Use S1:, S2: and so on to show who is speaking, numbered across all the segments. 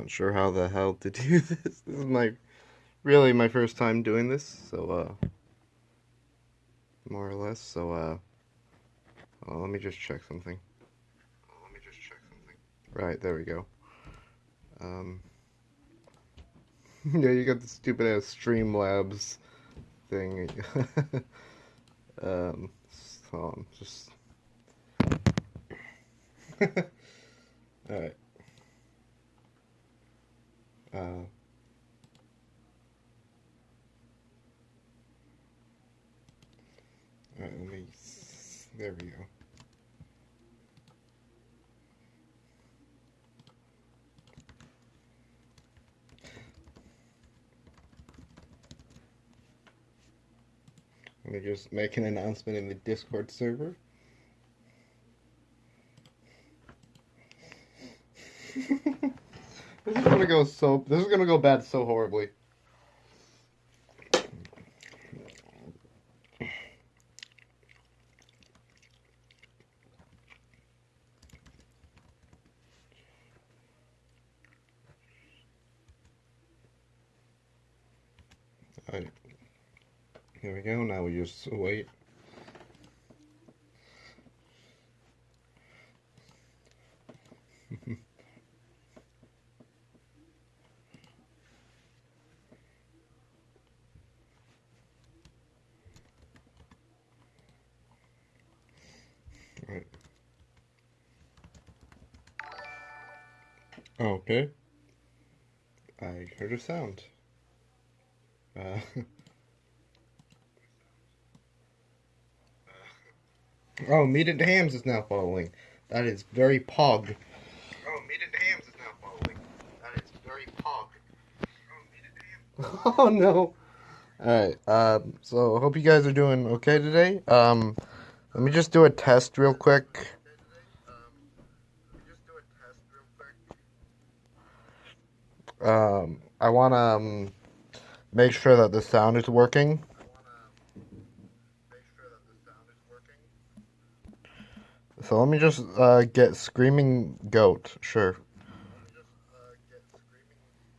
S1: not sure how the hell to do this. This is my really my first time doing this, so uh more or less. So uh well, let me just check something. Let me just check something. Right, there we go. Um Yeah, you got the stupid ass Streamlabs thing. um so I'm just Alright. Uh, let me. There we go. Let me just make an announcement in the Discord server. this is gonna go so. This is gonna go bad so horribly. Alright. Here we go. Now we just wait. Right. Okay. I heard a sound. Uh, oh, Meat and Hams is now following. That is very pog. Oh, Meat and Hams is now following. That is very pog. Oh, no. Alright, um, so I hope you guys are doing okay today. Um, let me just do a test real quick. Um, I want to um, make sure that the sound is working. So let me just uh, get Screaming Goat, sure.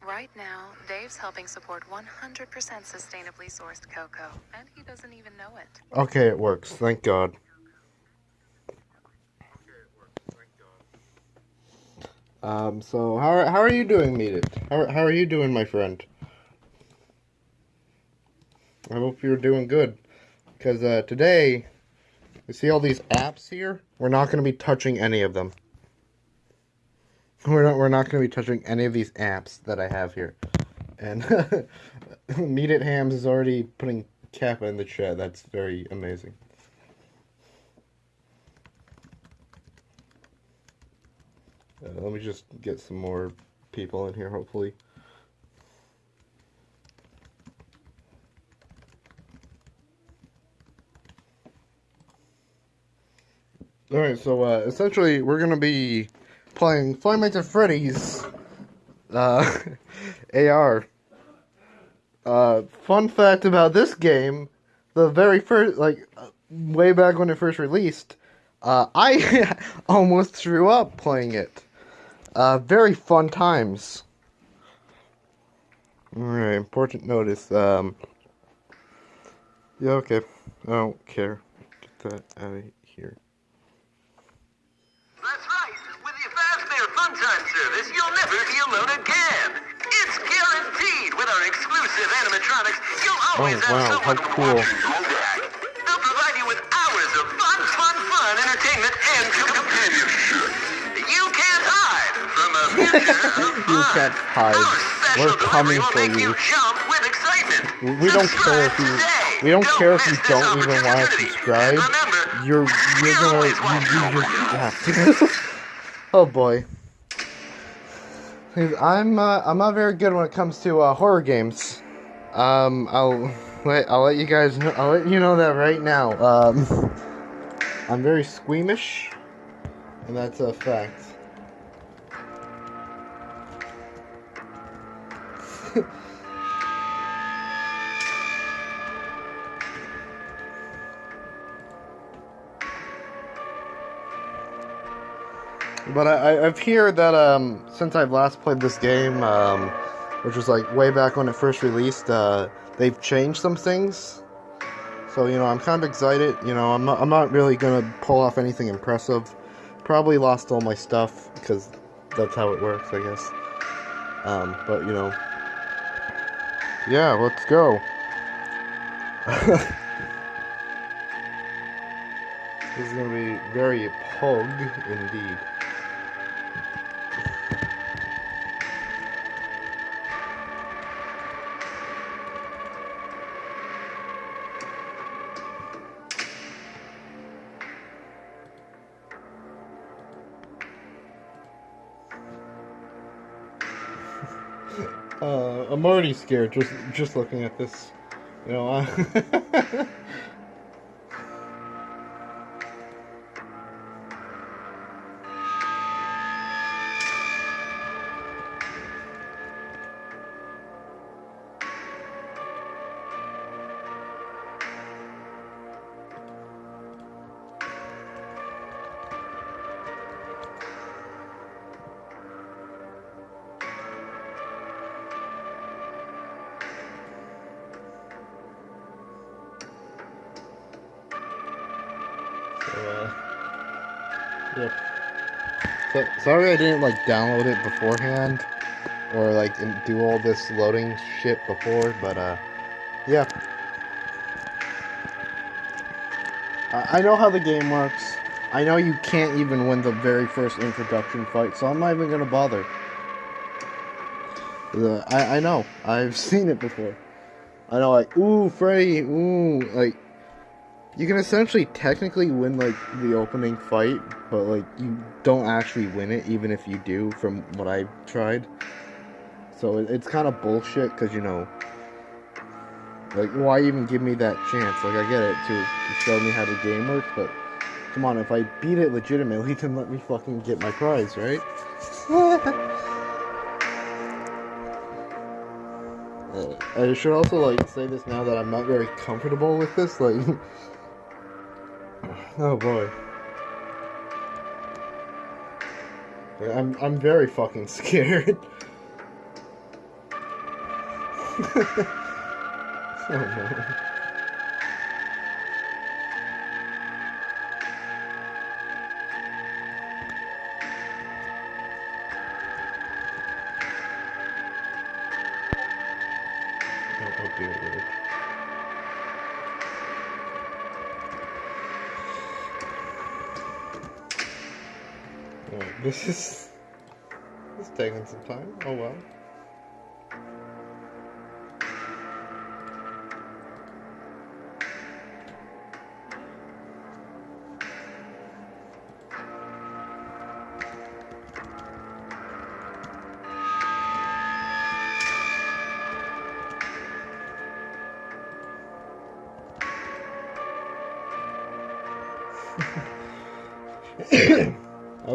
S2: Right now, Dave's helping support 100% sustainably sourced cocoa, and he doesn't even know it.
S1: Okay, it works. Thank God. Um, so how are, how are you doing, Meet It? How, how are you doing, my friend? I hope you're doing good. Because uh, today, you see all these apps here? We're not going to be touching any of them. We're not, we're not going to be touching any of these apps that I have here. And Meet It Hams is already putting Kappa in the chat. That's very amazing. Uh, let me just get some more people in here, hopefully. Alright, so uh, essentially we're going to be playing Five Nights Freddy's uh, AR. Uh, fun fact about this game, the very first, like, way back when it first released, uh, I almost threw up playing it. Uh, very fun times. Alright, important notice. Um, yeah, okay. I don't care. Get that out of here.
S3: That's right. With the Fazbear Fun Time service, you'll never be alone again. It's guaranteed. With our exclusive animatronics, you'll always
S1: Oh, wow,
S3: have someone
S1: how cool.
S3: watching back. They'll provide you with hours of fun, fun, fun entertainment and You can't hide.
S1: We're coming for you.
S3: jump with excitement.
S1: We don't care if you. We don't care if you don't even want to subscribe. You're you're gonna you, you just oh boy. I'm uh, I'm not very good when it comes to uh, horror games. Um, I'll let I'll let you guys know, I'll let you know that right now. Um, I'm very squeamish, and that's a fact. But I, I've heard that um, since I've last played this game, um, which was like way back when it first released, uh, they've changed some things. So you know, I'm kind of excited. You know, I'm not, I'm not really gonna pull off anything impressive. Probably lost all my stuff because that's how it works, I guess. Um, but you know, yeah, let's go. this is gonna be very pug indeed. Uh, scared just just looking at this. You know, So, sorry I didn't like download it beforehand or like do all this loading shit before, but uh, yeah. I, I know how the game works. I know you can't even win the very first introduction fight, so I'm not even gonna bother. The, I, I know. I've seen it before. I know, like, ooh, Freddy, ooh, like, you can essentially technically win, like, the opening fight, but, like, you don't actually win it, even if you do, from what I've tried. So it, it's kind of bullshit, because, you know, like, why even give me that chance? Like, I get it, to, to show me how the game works, but, come on, if I beat it legitimately, then let me fucking get my prize, right? Uh, I should also like say this now that I'm not very comfortable with this. Like, oh boy, I'm I'm very fucking scared. oh no.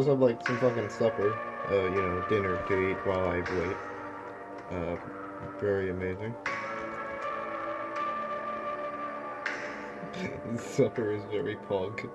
S1: Also have like some fucking supper, uh, you know, dinner to eat while I wait. Uh, very amazing. supper is very pog.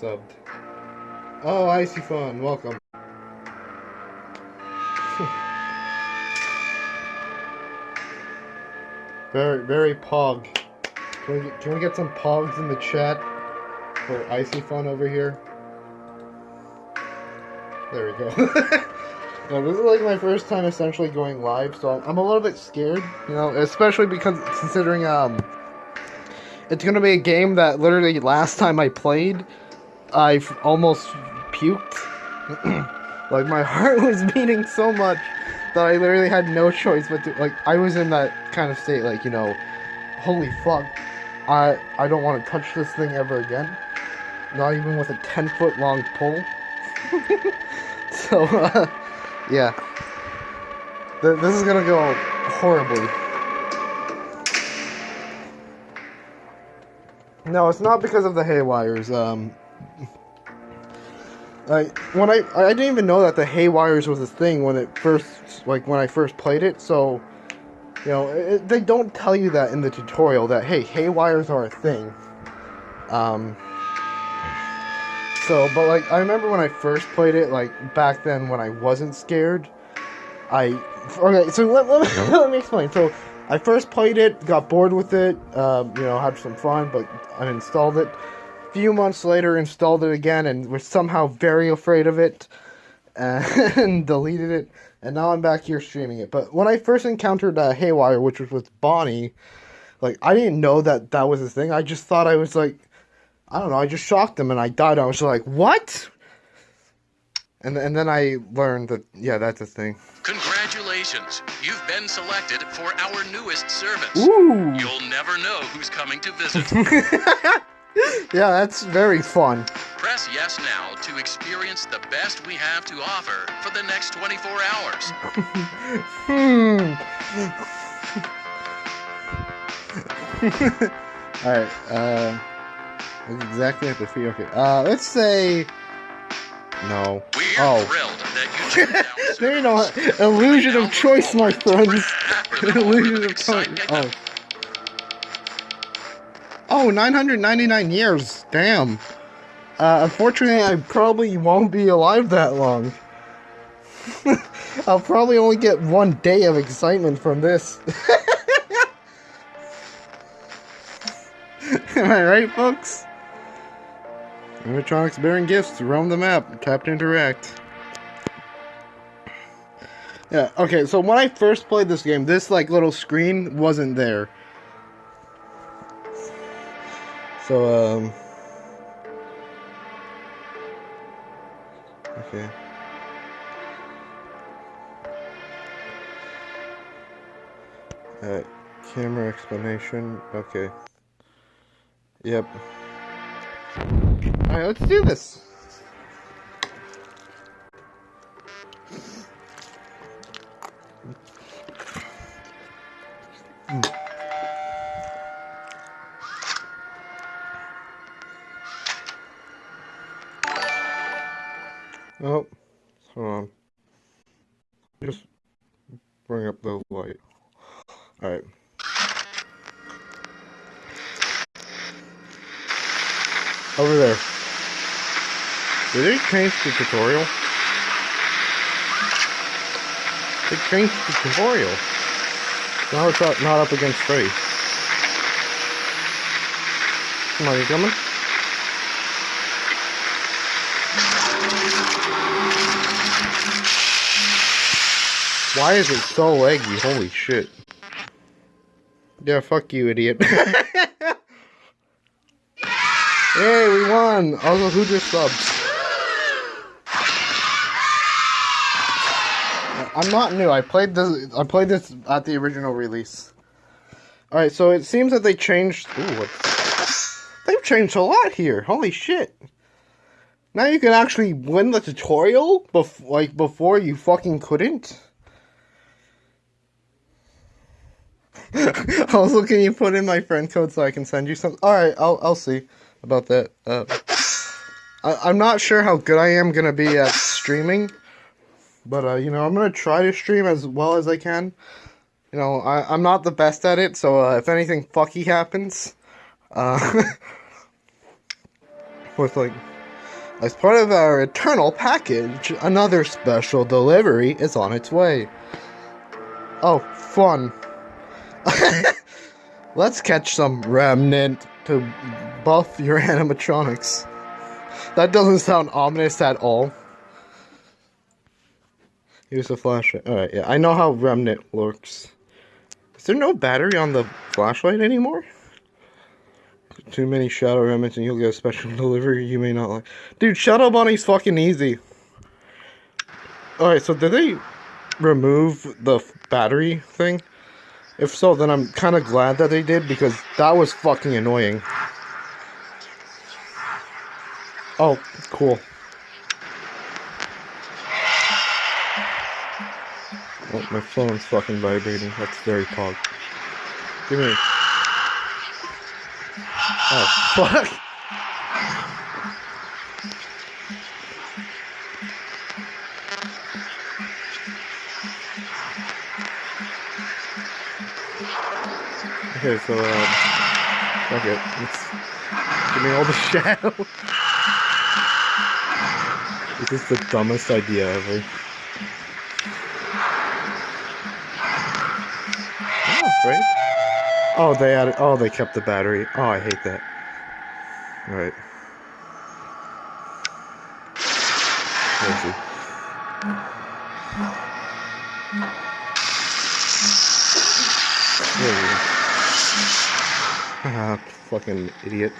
S1: Subbed? Oh, Icy Fun, welcome. very, very pog. Can we, get, can we get some pogs in the chat for Icy Fun over here? There we go. no, this is like my first time essentially going live, so I'm, I'm a little bit scared, you know, especially because considering um it's gonna be a game that literally last time I played, I've almost puked. like my heart was beating so much that I literally had no choice but to like I was in that kind of state like you know, holy fuck, I I don't want to touch this thing ever again, not even with a ten foot long pole. so uh, yeah, Th- this is gonna go horribly. No, it's not because of the haywires. Um, like when I I didn't even know that the haywires was a thing when it first like when I first played it. So you know it, they don't tell you that in the tutorial that hey haywires are a thing. Um. So, but like I remember when I first played it, like back then when I wasn't scared, I okay. So let, let, me, let me explain. So I first played it, got bored with it, um, you know, had some fun, but uninstalled it. Few months later, installed it again, and was somehow very afraid of it, and deleted it. And now I'm back here streaming it. But when I first encountered uh, Haywire, which was with Bonnie, like I didn't know that that was a thing. I just thought I was like, I don't know. I just shocked them and I died. I was like, what? And and then I learned that yeah, that's a thing.
S4: Congratulations! You've been selected for our newest service.
S1: Ooh.
S4: You'll never know who's coming to visit.
S1: Yeah, that's very fun.
S4: Press yes now to experience the best we have to offer for the next 24 hours.
S1: Hmm. Alright, uh. Exactly at the fee. Okay, uh, let's say. No.
S4: We're
S1: Oh.
S4: thrilled that you
S1: There you know, illusion of choice, my friends. Illusion of choice. Oh. Oh, 999 years. Damn. Uh, unfortunately, I probably won't be alive that long. I'll probably only get one day of excitement from this. Am I right, folks? Animatronics bearing gifts. Roam the map. Tap to interact. Yeah, okay, so when I first played this game, this like little screen wasn't there. So um Okay. Alright, camera explanation. Okay. Yep. Alright, let's do this. Oh, hold on. Just bring up the light. Alright. Over there. Did they change the tutorial? They changed the tutorial. Now it's not, not up against on, you coming? Why is it so laggy? Holy shit. Yeah, fuck you, idiot. hey, we won! Also, who just subs? I'm not new. I played this. I played this at the original release. All right, so it seems that they changed. Ooh, they've changed a lot here. Holy shit! Now you can actually win the tutorial, bef- like before you fucking couldn't. also, can you put in my friend code so I can send you some? All right, I'll I'll see about that. Uh, I, I'm not sure how good I am gonna be at streaming, but uh, you know I'm gonna try to stream as well as I can. You know I I'm not the best at it, so uh, if anything fucky happens, uh, with like. As part of our eternal package, another special delivery is on its way. Oh, fun. Let's catch some remnant to buff your animatronics. That doesn't sound ominous at all. Here's the flashlight. Alright, yeah, I know how remnant works. Is there no battery on the flashlight anymore? Too many shadow remnants and you'll get a special delivery you may not like. Dude, Shadow Bunny's fucking easy. Alright, so did they remove the battery thing? If so, then I'm kind of glad that they did because that was fucking annoying. Oh, cool. Oh, my phone's fucking vibrating. That's very pog. Give me. Oh, fuck! Okay, so, uh, fuck it. Let's give me all the shadow. this is the dumbest idea ever. Oh, right? Oh, they added. Oh, they kept the battery. Oh, I hate that. Right. Fucking idiot.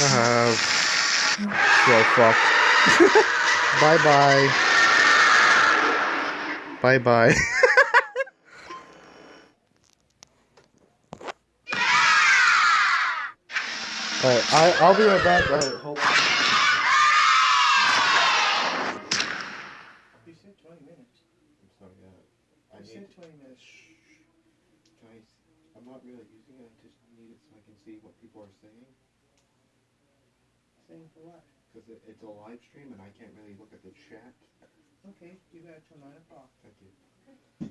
S1: Ah, so fucked. bye bye. Bye bye. Alright, I, I'll be right back on.
S5: You said 20 minutes.
S1: I'm sorry, yeah. I
S5: You
S1: need,
S5: said 20 minutes.
S1: guys, I'm not really using it. I just need it so I can see what people are saying.
S5: Saying for what?
S1: Because it, it's a live stream and I can't really look at the chat.
S5: Okay, you got it till 9 o'clock.
S1: Thank you.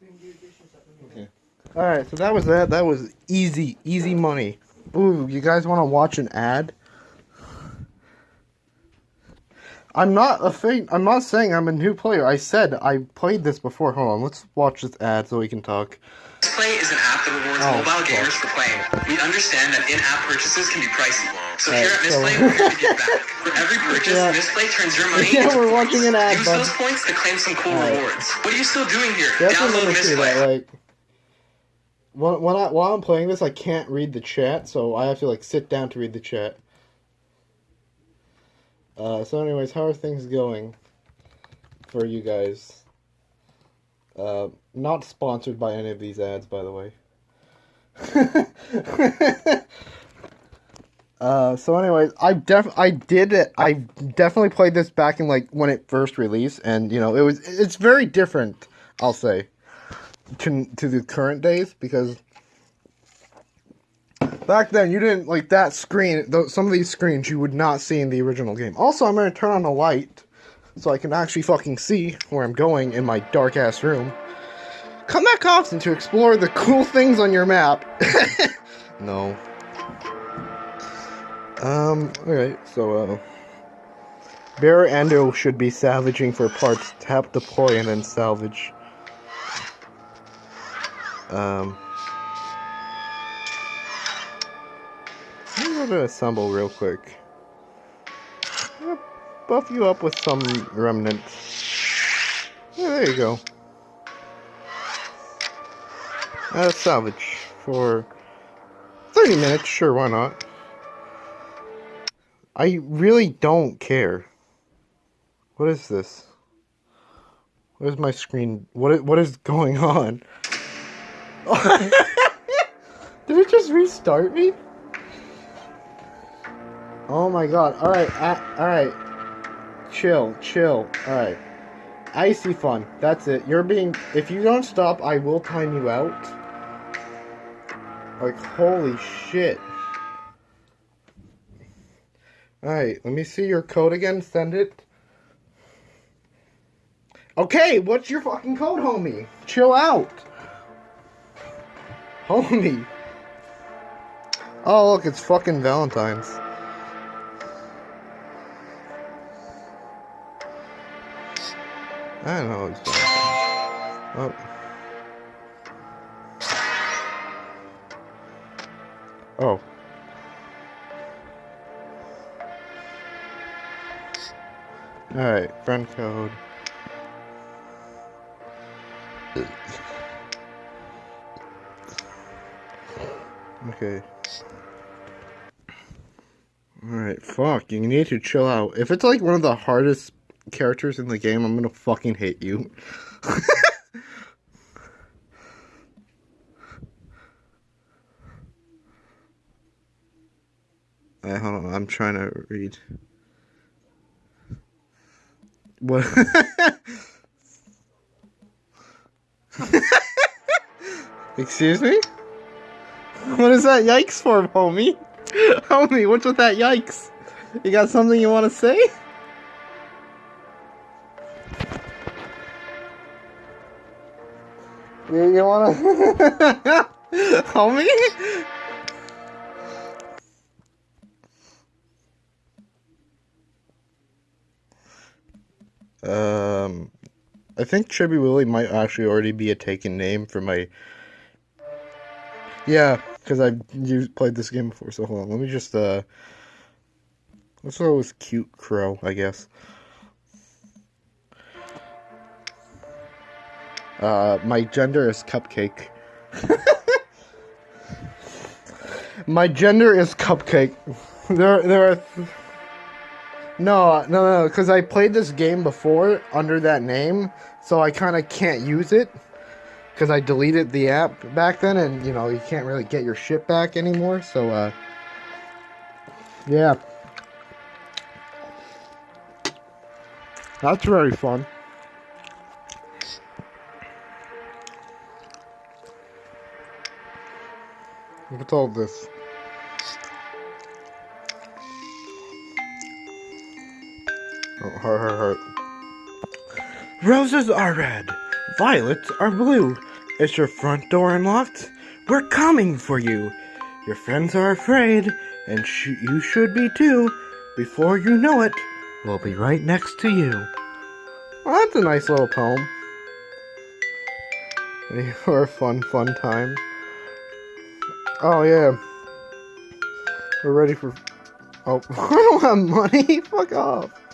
S5: You can do your dishes up in
S1: Okay. Alright, so that was that. That was easy, easy money. Ooh, you guys want to watch an ad? I'm not a fan. I'm not saying I'm a new player. I said I played this before. Hold on, let's watch this ad so we can talk.
S3: Misplay is an app that rewards
S1: Oh,
S3: mobile
S1: fuck.
S3: gamers for playing. We understand that in-app purchases can be pricey. So
S1: Alright,
S3: here at
S1: so-
S3: Misplay, we're here to give back. For every purchase,
S1: Yeah.
S3: Misplay turns your money
S1: Yeah,
S3: into
S1: we're
S3: points.
S1: watching an ad,
S3: Use those points to claim some cool
S1: Alright.
S3: rewards. What are you still doing here?
S1: You
S3: Download Misplay.
S1: that like when, when I while I'm playing this, I can't read the chat, so I have to like sit down to read the chat. Uh, so, anyways, how are things going for you guys? Uh, not sponsored by any of these ads, by the way. uh, so, anyways, I def I did it. I definitely played this back in like when it first released, and you know it was it's very different. I'll say to to the current days because back then you didn't like that screen. Those, some of these screens you would not see in the original game. Also, I'm gonna turn on the light so I can actually fucking see where I'm going in my dark ass room. Come back often to explore the cool things on your map. no. Um. Alright. So, uh. Bear Endo should be salvaging for parts. Tap deploy and then salvage. Um. I'm gonna assemble real quick. Buff you up with some remnants. Yeah, there you go. Uh, salvage for 30 minutes, sure, why not? I really don't care. What is this? What is my screen? What what is going on? Did it just restart me? Oh my god. Alright, uh, alright. Chill, chill. Alright. Icy fun. That's it. You're being. If you don't stop, I will time you out. Like, holy shit. Alright, let me see your code again. Send it. Okay, what's your fucking code, homie? Chill out. Homie. Oh, look, it's fucking Valentine's. I don't know. Oh. Oh. Alright, friend code. Okay. Alright, fuck. You need to chill out. If it's like one of the hardest characters in the game, I'm gonna fucking hate you. Alright, hold on. I'm trying to read. What? Excuse me? What is that yikes for, homie? Homie, what's with that yikes? You got something you want to say? You, you want to... Homie? Think Chibi Willie might actually already be a taken name for my. Yeah, because I've used, played this game before. So hold on, let me just uh. Let's go with cute crow, I guess. Uh, my gender is cupcake. my gender is cupcake. There, there are. No, no, no, because I played this game before under that name, so I kind of can't use it. Because I deleted the app back then, and, you know, you can't really get your shit back anymore, so, uh... Yeah. That's very fun. What's all this? Heart, heart, heart. Roses are red, violets are blue. Is your front door unlocked? We're coming for you. Your friends are afraid, and sh- you should be too. Before you know it, we'll be right next to you. Well, that's a nice little poem. For a fun, fun time. Oh, yeah. We're ready for. Oh, I don't have money. Fuck off.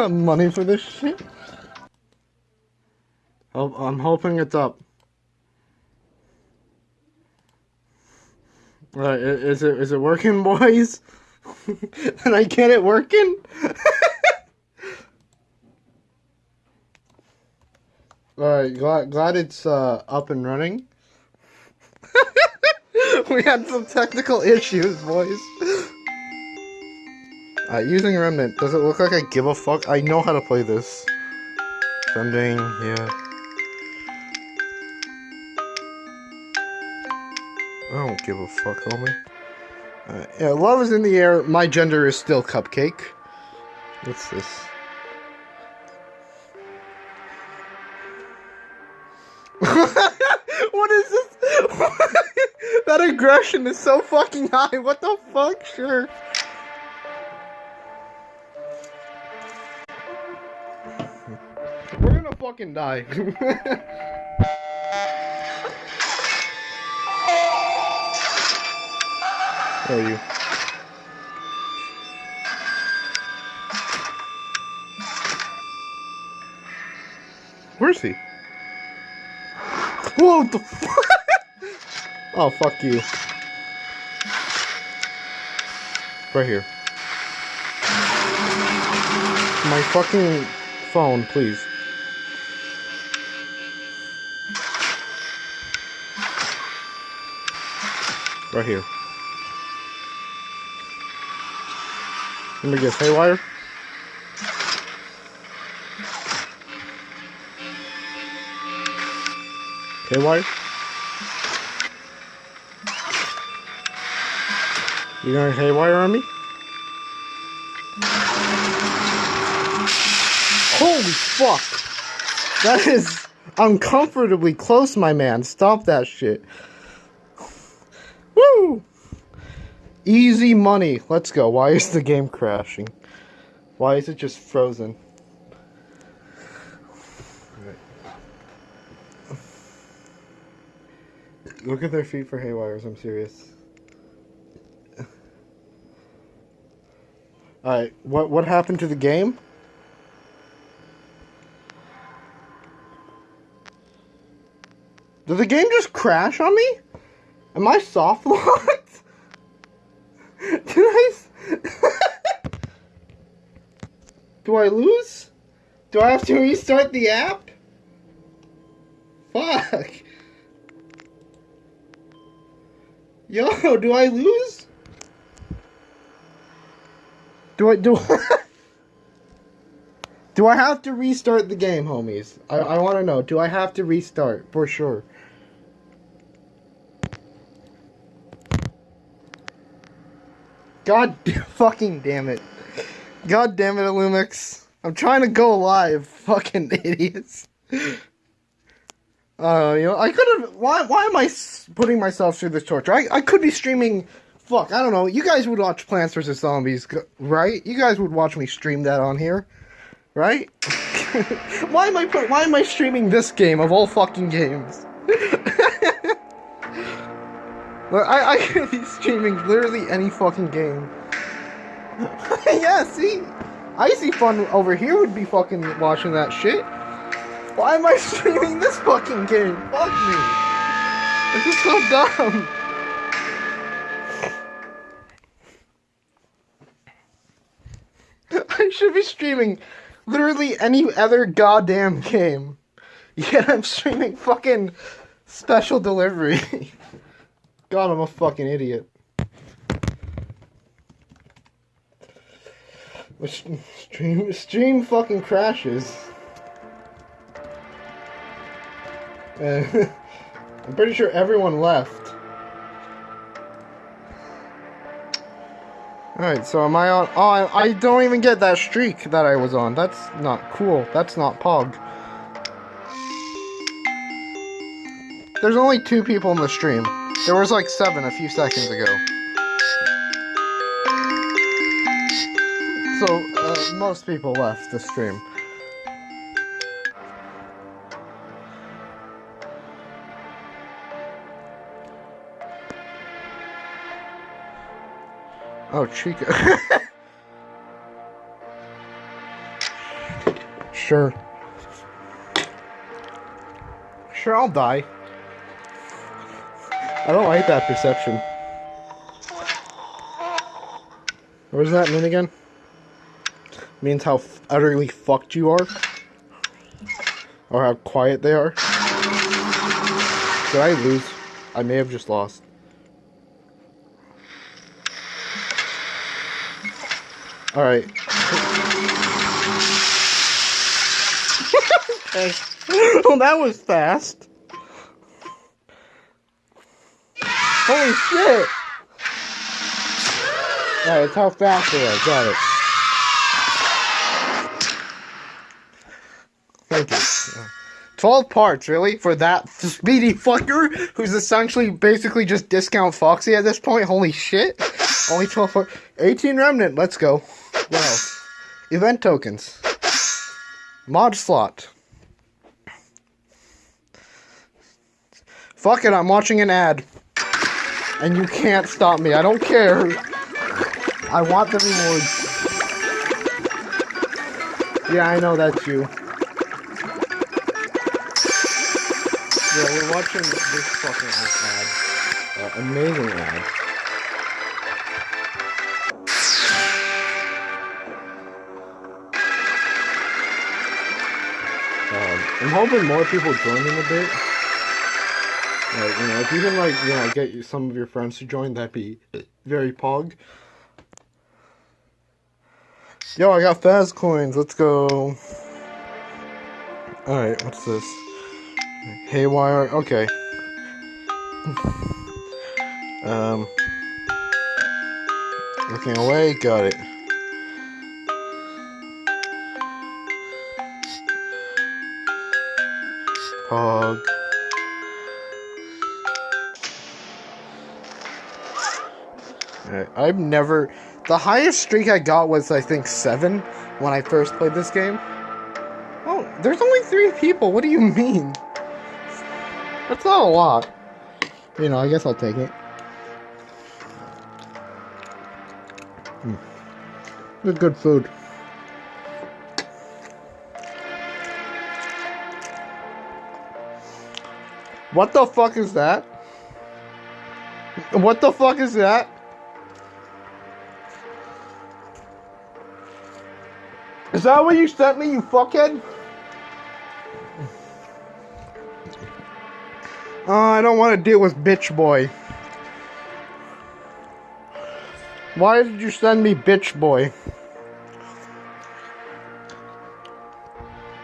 S1: I money for this shit. Oh, I'm hoping it's up. Right, is it is it working, boys? Did I get it working? Alright, glad, glad it's uh, up and running. we had some technical issues, boys. Using Remnant, does it look like I give a fuck? I know how to play this. Sending, yeah. I don't give a fuck, homie. Uh, yeah, love is in the air. My gender is still cupcake. What's this? what is this? that aggression is so fucking high. What the fuck? Sure. Fucking die. Where are you? Where's he? Whoa, the fuck? oh, fuck you. Right here. My fucking phone, please. Right here. Let me guess, haywire? Haywire? You going haywire on me? Holy fuck! That is uncomfortably close, my man. Stop that shit. Woo! Easy money. Let's go. Why is the game crashing? Why is it just frozen? Look at their feet for haywires. I'm serious. Alright, what what happened to the game? Did the game just crash on me? Am I soft locked? Did I? Do I lose? Do I have to restart the app? Fuck. Yo, do I lose? Do I do? do I have to restart the game, homies? I I want to know. Do I have to restart for sure? God fucking damn it. God damn it, Illumix. I'm trying to go live, fucking idiots. Uh, you know, I could have. Why? Why am I putting myself through this torture? I, I could be streaming. Fuck, I don't know. You guys would watch Plants vs Zombies, right? You guys would watch me stream that on here, right? why am I? Why am I streaming this game of all fucking games? I, I could be streaming literally any fucking game. yeah, see? Icy Fun over here would be fucking watching that shit. Why am I streaming this fucking game? Fuck me. This is so dumb. I should be streaming literally any other goddamn game. Yet I'm streaming fucking special delivery. God, I'm a fucking idiot. My Stream, stream fucking crashes. Uh, I'm pretty sure everyone left. Alright, so am I on? Oh, I, I don't even get that streak that I was on. That's not cool. That's not Pog. There's only two people in the stream. There was like seven a few seconds ago. So, uh, most people left the stream. Oh, Chica. sure. Sure, I'll die. I don't like that perception. What does that mean again? Means how utterly fucked you are? Or how quiet they are? Did I lose? I may have just lost. Alright. okay. well, that was fast. Holy shit! Alright, it's how fast they are. Got it. Thank you. 12 parts, really? For that speedy fucker who's essentially basically just discount Foxy at this point? Holy shit. Only 12 parts. 18 Remnant, let's go. What else? Event tokens. Mod slot. Fuck it, I'm watching an ad. And you can't stop me. I don't care. I want the rewards. Yeah, I know that's you. Yeah, we're watching this fucking ad. Uh, amazing ad. Um, I'm hoping more people join in a bit. Like, you know, if you can, like, know, get some of your friends to join, that'd be very pog. Yo, I got fast coins. Let's go. Alright, what's this? Haywire. Okay. um. Looking away. Got it. Pog. I've never. The highest streak I got was, I think, seven when I first played this game. Oh, there's only three people. What do you mean? That's not a lot. You know, I guess I'll take it. Hmm. Good, good food. What the fuck is that? What the fuck is that? Is that what you sent me, you fuckhead? Oh, I don't want to deal with bitch boy. Why did you send me bitch boy?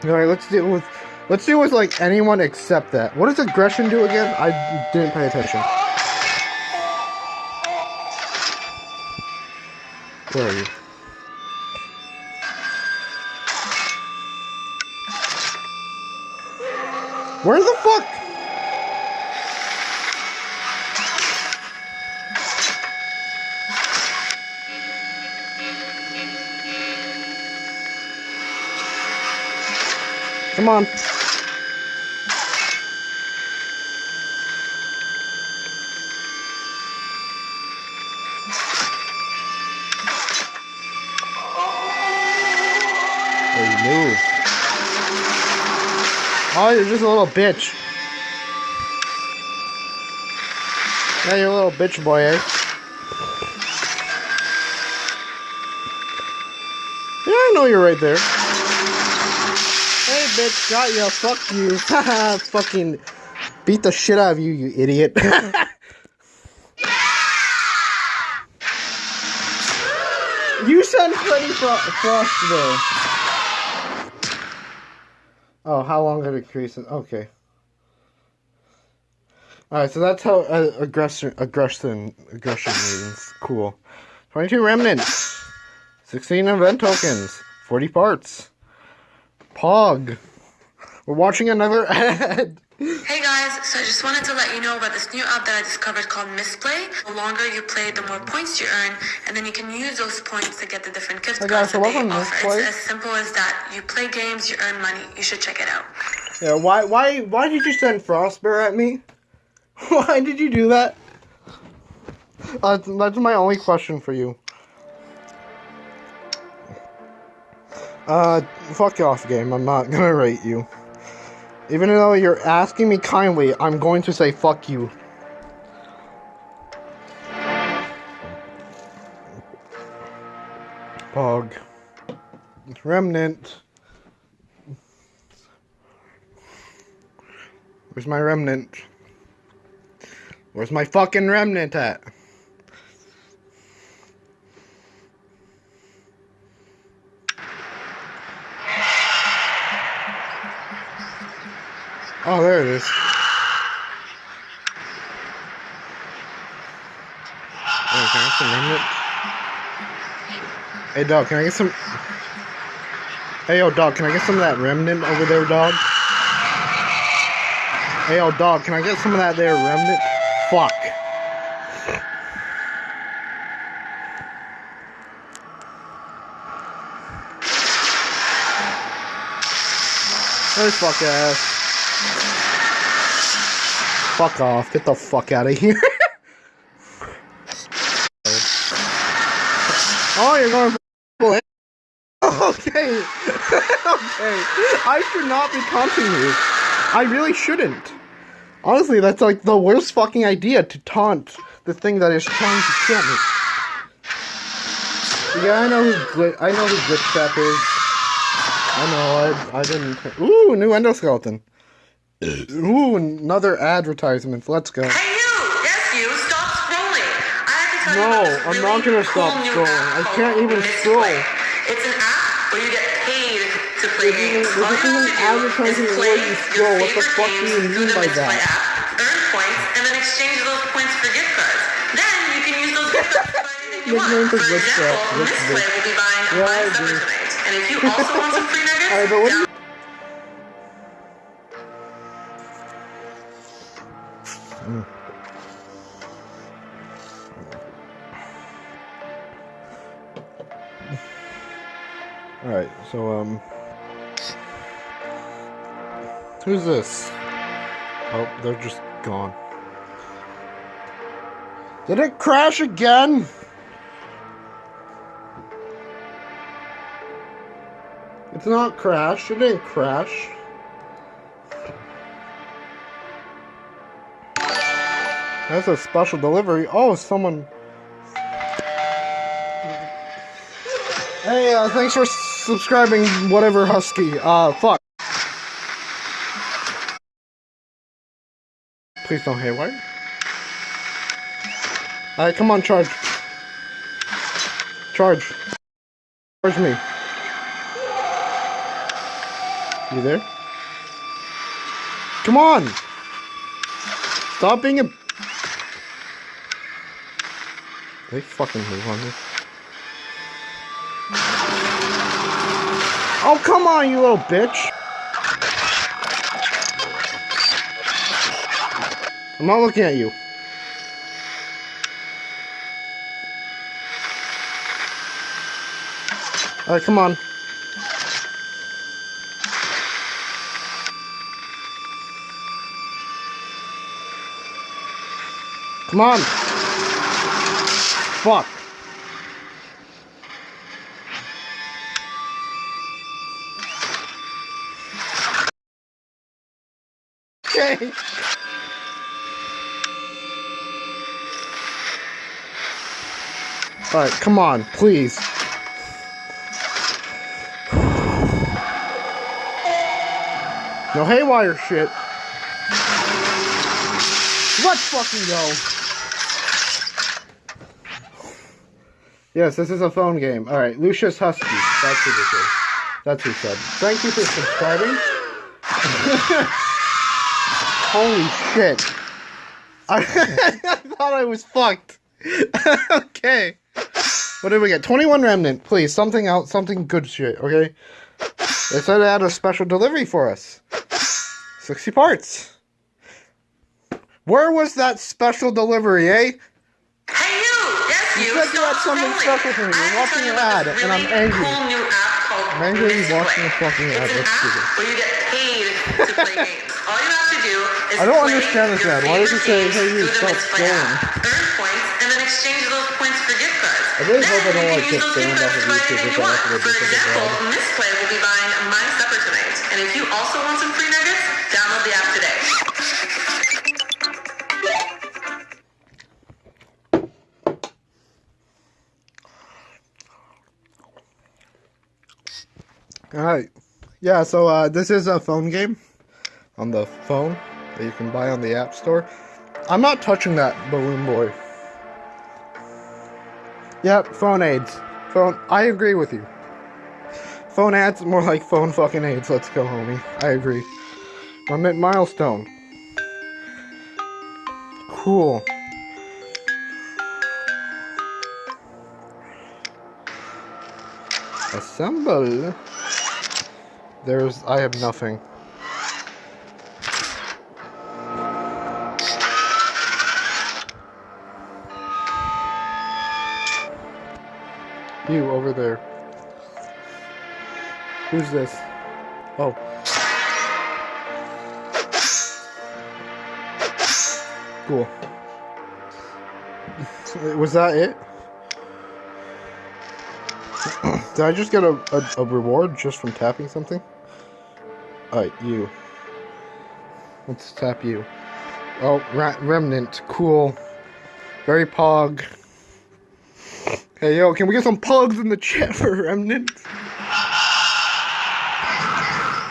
S1: Alright, let's deal with let's deal with like anyone except that. What does aggression do again? I didn't pay attention. Where are you? Come on. Oh, move. Oh, you're just a little bitch. Yeah, you're a little bitch boy, eh? Yeah, I know you're right there. Bitch, got ya. Fuck you. Fucking beat the shit out of you, you idiot. you sent Freddy Fro- Frost though. Oh, how long did it crease? Okay. Alright, so that's how uh, aggression, aggression, aggression means. Cool. 22 remnants. 16 event tokens. 40 parts. Pog. We're watching another ad.
S6: Hey guys, so I just wanted to let you know about this new app that I discovered called Misplay. The longer you play, the more points you earn, and then you can use those points to get the different gift
S1: Hey
S6: cards
S1: guys, so
S6: that they offer. It's as simple as that. You play games, you earn money. You should check it out.
S1: Yeah, why, why, why did you send Frostbear at me? Why did you do that? Uh, that's my only question for you. Uh, fuck off, game. I'm not gonna rate you. Even though you're asking me kindly, I'm going to say fuck you. Pog. Remnant. Where's my remnant? Where's my fucking remnant at? Oh, there it is. Hey, can I get some remnant? Hey, dog, can I get some... Hey, yo, dog, can I get some of that remnant over there, dog? Hey, yo, dog, can I get some of that there remnant? Fuck. Hey, fuck ass. Fuck off. Get the fuck out of here. oh, you're going for Okay. okay. I should not be taunting you. I really shouldn't. Honestly, that's like the worst fucking idea to taunt the thing that is trying to kill me. Yeah, I know who Glit. I know who Glitchtrap is. I know. I I didn't. Ooh, new endoskeleton. Ooh, another advertisement. Let's go.
S6: Hey you! Yes you! Stop scrolling! I have to tell you
S1: No,
S6: about this
S1: I'm
S6: really
S1: not gonna
S6: cool
S1: stop scrolling. I can't even
S6: Misplay.
S1: scroll.
S6: It's an app where you get paid to play
S1: This
S6: games.
S1: isn't-
S6: All
S1: this
S6: you have
S1: isn't
S6: to do is play
S1: way you
S6: your
S1: scroll. What the fuck do
S6: games
S1: you
S6: through
S1: mean
S6: the
S1: by that?
S6: app, earn points, and then exchange those points for gift cards. Then you can use those gift cards to buy anything you want.
S1: For
S6: For
S1: Glitch Trap,
S6: example,
S1: Glitch
S6: Misplay will be buying
S1: Yeah, I
S6: supper tonight. And if you also want some free nuggets,
S1: Alright, but what do you? So, um. Who's this? Oh, they're just gone. Did it crash again? It's not crashed. It didn't crash. That's a special delivery. Oh, someone. Hey, uh, thanks for subscribing, whatever Husky. Uh, fuck. Please don't haywire. Alright, come on, charge. Charge. Charge me. You there? Come on! Stop being a... They fucking move on me. Oh, come on, you little bitch! I'm not looking at you. Alright, come on. Come on! Fuck! Alright, come on, please. No haywire shit. Let's fucking go. Yes, this is a phone game. Alright, Lucius Husky. That's who this is. That's who said. Thank you for subscribing. Holy shit. I, I thought I was fucked. okay. What did we get? 21 remnant, please. Something else, something good shit, okay? They said they had a special delivery for us. 60 parts. Where was that special delivery, eh?
S6: Hey you! Yes
S1: You
S6: you!
S1: said you had something special for me. You're watching an
S6: told
S1: ad,
S6: about
S1: and I'm angry.
S6: really cool new app called
S1: I'm angry watching a fucking ad. Let's do this.
S6: where you get paid to play games. All you to do is
S1: I don't understand this ad. Why does it say, "Hey, you,
S6: games through the
S1: stop scrolling"?
S6: earn points, and then exchange those points for gift cards.
S1: I really
S6: then
S1: hope I don't, like, get banned off of YouTube
S6: anything
S1: if
S6: you
S1: I have to
S6: For example,
S1: ad.
S6: Misplay will be buying my supper tonight. And if you also want some free nuggets, download the app today.
S1: Alright. Yeah, so uh, this is a phone game on the phone that you can buy on the App Store. I'm not touching that balloon boy. Yep, phone aids. Phone. I agree with you. Phone ads, more like phone fucking aids. Let's go, homie. I agree. I'm at milestone. Cool. Assemble. There's. I have nothing. You over there. Who's this? Oh. Cool. Was that it? Did I just get a, a, a reward just from tapping something? Alright, you. Let's tap you. Oh, Remnant. Cool. Very pog. Hey, yo, can we get some pugs in the chat for Remnant?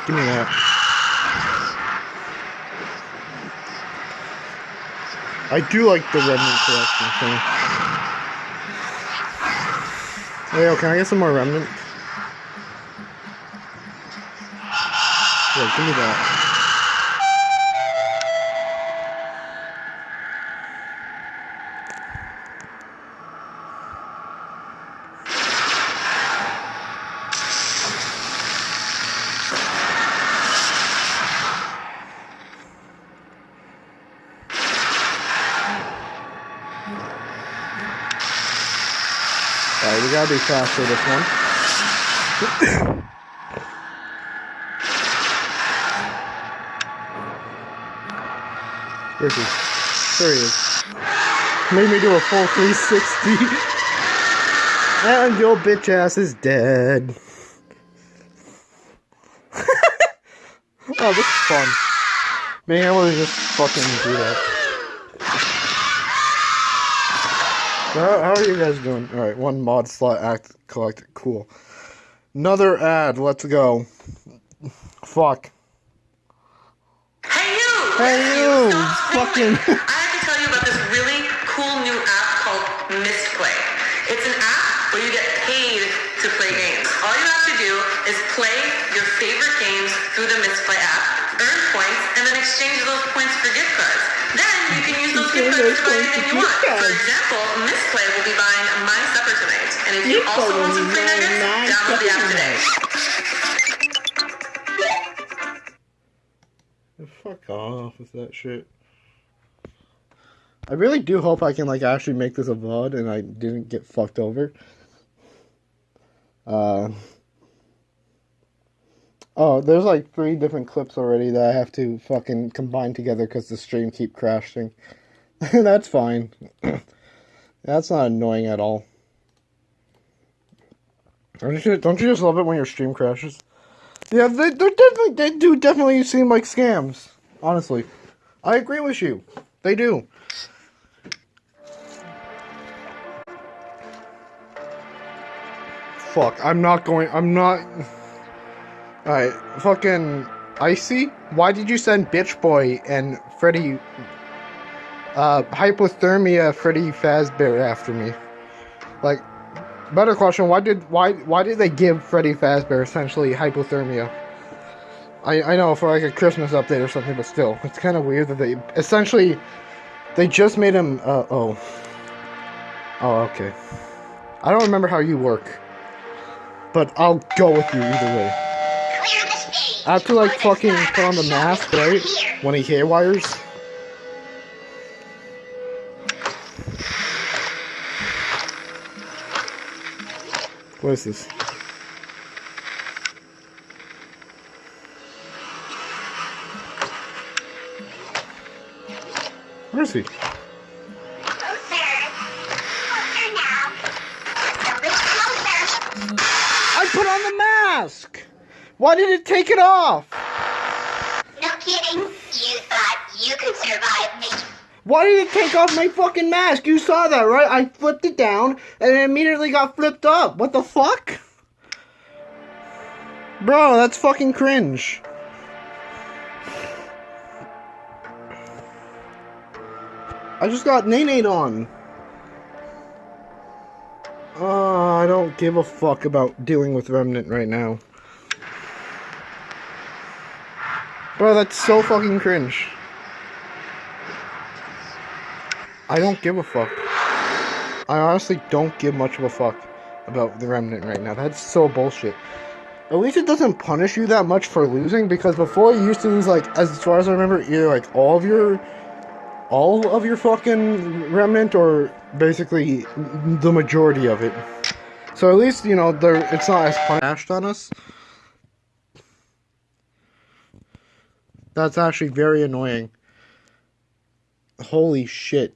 S1: Give me that. I do like the Remnant collection thing. Hey, yo, can I get some more Remnant? Yeah, give me that. Gotta be faster this one. Where is he? There he is. Made me do a full 360. and your bitch ass is dead. oh, this is fun. Being able to just fucking do that. How, how are you guys doing? All right, one mod slot act collected. Cool. Another ad. Let's go. Fuck.
S6: Hey you!
S1: Hey you! Fucking-
S6: can use those gift cards to buy anything you want. For example, Misplay will be buying my supper tonight. And if you also want some free nuggets, download the app today.
S1: Fuck off with that shit. I really do hope I can like actually make this a VOD and I didn't get fucked over. Uh Oh, there's like three different clips already that I have to fucking combine together because the stream keep crashing. That's fine. That's not annoying at all. Don't you, don't you just love it when your stream crashes? Yeah, they, they're definitely they do definitely seem like scams. Honestly, I agree with you. They do. Fuck, I'm not going. I'm not. Alright, fucking Icy. Why did you send Bitch Boy and Freddy? Uh, hypothermia Freddy Fazbear after me. Like, better question. Why did why why did they give Freddy Fazbear essentially hypothermia? I I know for like a Christmas update or something, but still, it's kind of weird that they essentially they just made him. Uh, oh, oh, okay. I don't remember how you work, but I'll go with you either way. I have to like fucking put on the mask, right? When he haywires. What is this? Where is he? I put on the mask! Why did it take it off?
S7: No kidding. You thought you could survive me.
S1: Why did it take off my fucking mask? You saw that, right? I flipped it down and it immediately got flipped up. What the fuck? Bro, that's fucking cringe. I just got Nate on. Uh, I don't give a fuck about dealing with Remnant right now. Bro, that's so fucking cringe. I don't give a fuck. I honestly don't give much of a fuck about the Remnant right now. That's so bullshit. At least it doesn't punish you that much for losing because before you used to lose like as far as I remember either like all of your all of your fucking remnant or basically the majority of it. So at least you know there it's not as punished on us. That's actually very annoying. Holy shit.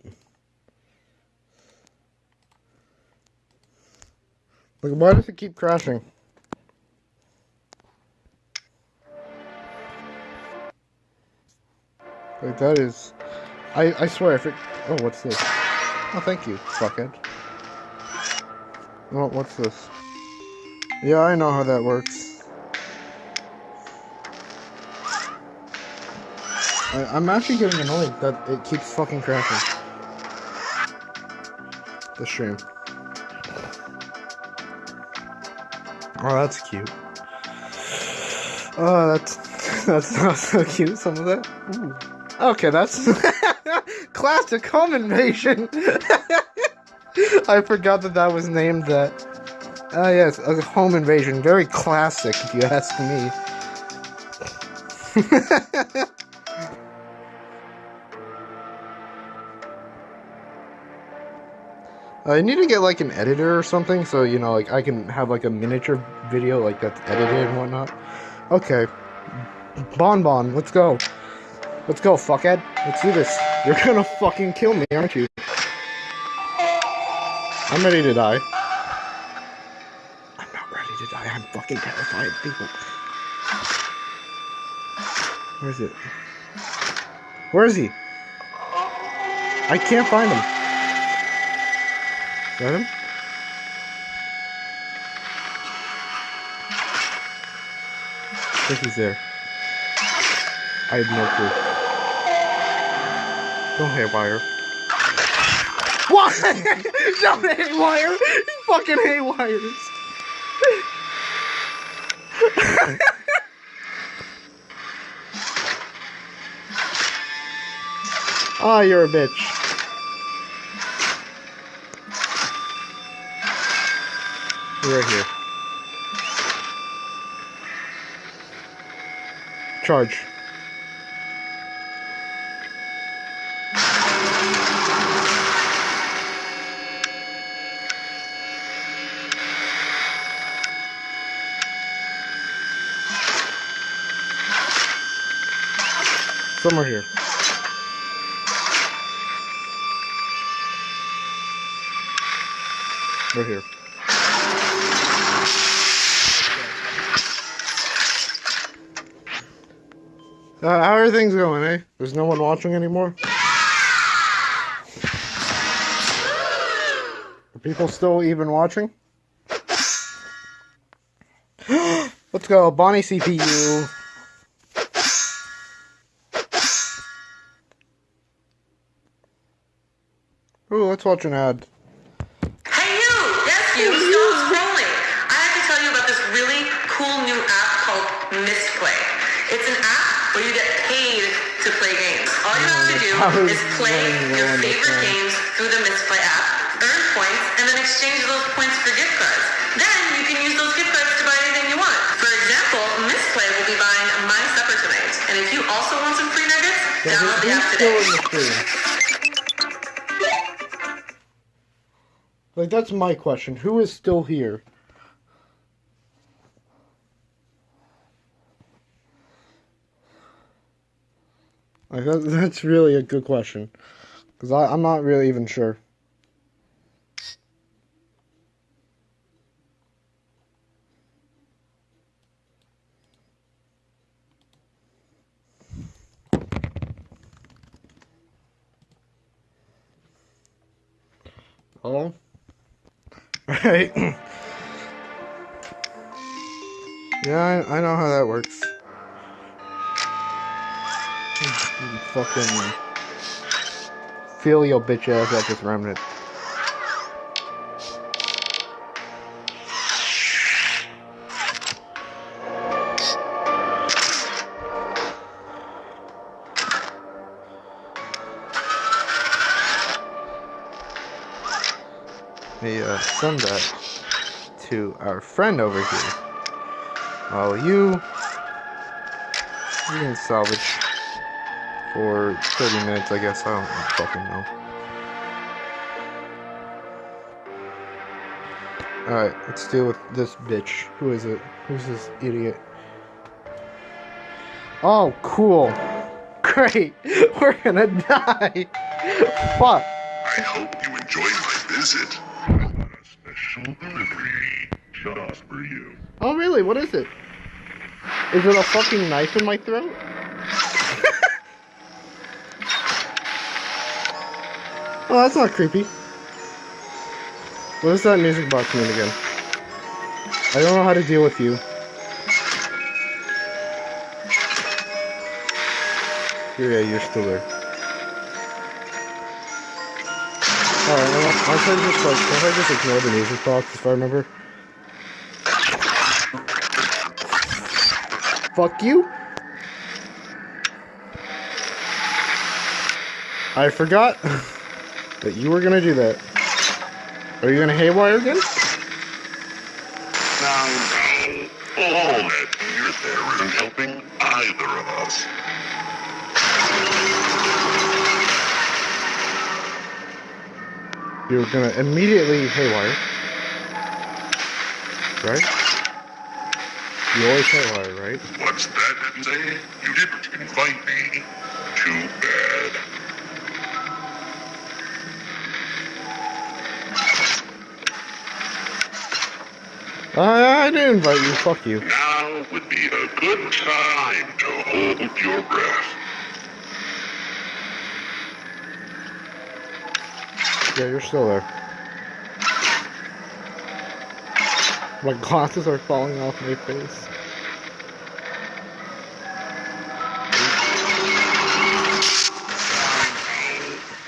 S1: Like why does it keep crashing? Like that is I, I swear if it oh what's this? Oh thank you, fuckhead. Oh what's this? Yeah, I know how that works. I, I'm actually getting annoyed that it keeps fucking crashing. The stream. Oh, that's cute. Oh, that's that's not so cute. Some of that. Ooh. Okay, that's classic home invasion. I forgot that that was named that. Ah, yes, a home invasion. Very classic, if you ask me. Uh, I need to get like an editor or something, so you know, like I can have like a miniature video like that's edited and whatnot. Okay, Bon Bon, let's go. Let's go, fuckhead. Let's do this. You're gonna fucking kill me, aren't you? I'm ready to die. I'm not ready to die. I'm fucking terrified people. Where is it? Where is he? I can't find him. Got him? I think he's there. I have no clue. Don't haywire. What? Don't haywire! He fucking haywires! Ah, you're a bitch. Right here. Charge. Somewhere here. Right here. Uh, how are things going, eh? There's no one watching anymore? Are people still even watching? Let's go, Bonnie CPU. Ooh, let's watch an ad.
S6: Is play your favorite games through the Misplay app, earn points, and then exchange those points for gift cards. Then you can use those gift cards to buy anything you want. For example, Misplay will be buying my supper tonight. And if you also want some free nuggets,
S1: Yeah,
S6: download the app today.
S1: in the stream? Like, that's my question. Who is still here? Like, that, that's really a good question. Because I'm not really even sure. Oh? Right. yeah, I, I know how that works. Fucking feel your bitch ass at this remnant. Hey, uh, send that to our friend over here. While you, you can salvage for 30 minutes, I guess. I don't fucking know. Alright, let's deal with this bitch. Who is it? Who's this idiot? Oh, cool. Great. We're gonna die. Fuck.
S8: I hope you enjoyed my visit. A special delivery just for you.
S1: Oh, really? What is it? Is it a fucking knife in my throat? Oh, that's not creepy. What is that music box mean again? I don't know how to deal with you. Yeah, you're still there. Alright, try to just like, if I just ignore the music box if I remember. Fuck you. I forgot that you were gonna do that. Are you gonna haywire again?
S8: Now, all that you're there isn't helping either of us.
S1: You're gonna immediately haywire. Right? You always haywire, right?
S8: What's that say? You didn't invite me.
S1: I, I didn't invite you, fuck you.
S8: Now would be a good time to hold your breath.
S1: Yeah, you're still there. My glasses are falling off my face.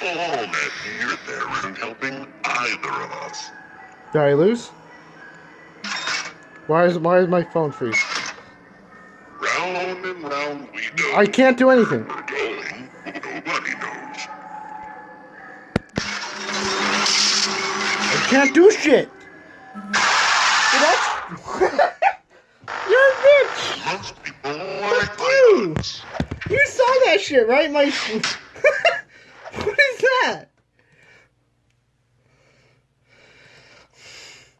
S8: All that here there isn't helping either of us.
S1: Did I lose? Why is why is my phone freeze?
S8: Round and round we go.
S1: I can't do anything.
S8: We're going. Nobody knows.
S1: I can't do shit. That's You're a bitch.
S8: Most people like
S1: you. You saw that shit, right? My. what is that?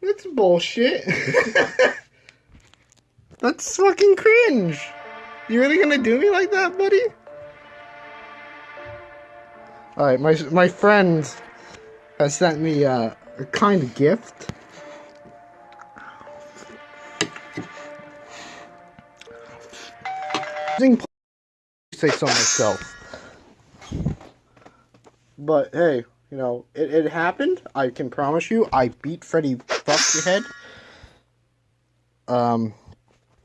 S1: That's bullshit. That's fucking cringe. You really gonna do me like that, buddy? Alright, my my friend has sent me uh, a kind of gift. Say so myself. But hey, you know, it, it happened. I can promise you, I beat Freddy Fuck Your Head. Um,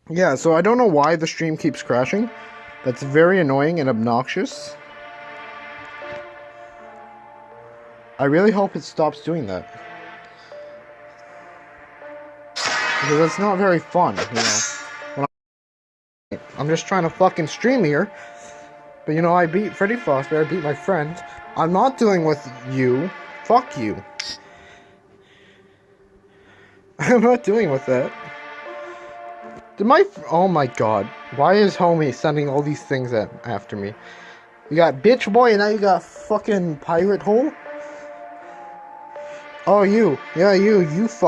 S1: yeah, so I don't know why the stream keeps crashing. That's very annoying and obnoxious. I really hope it stops doing that. Because it's not very fun, you know. I'm just trying to fucking stream here. But you know, I beat Freddy Fazbear, I beat my friend. I'm not dealing with you. Fuck you. I'm not dealing with that. Did my oh my god? Why is homie sending all these things at after me? You got bitch boy, and now you got fucking pirate hole. Oh you, yeah you, you fuck.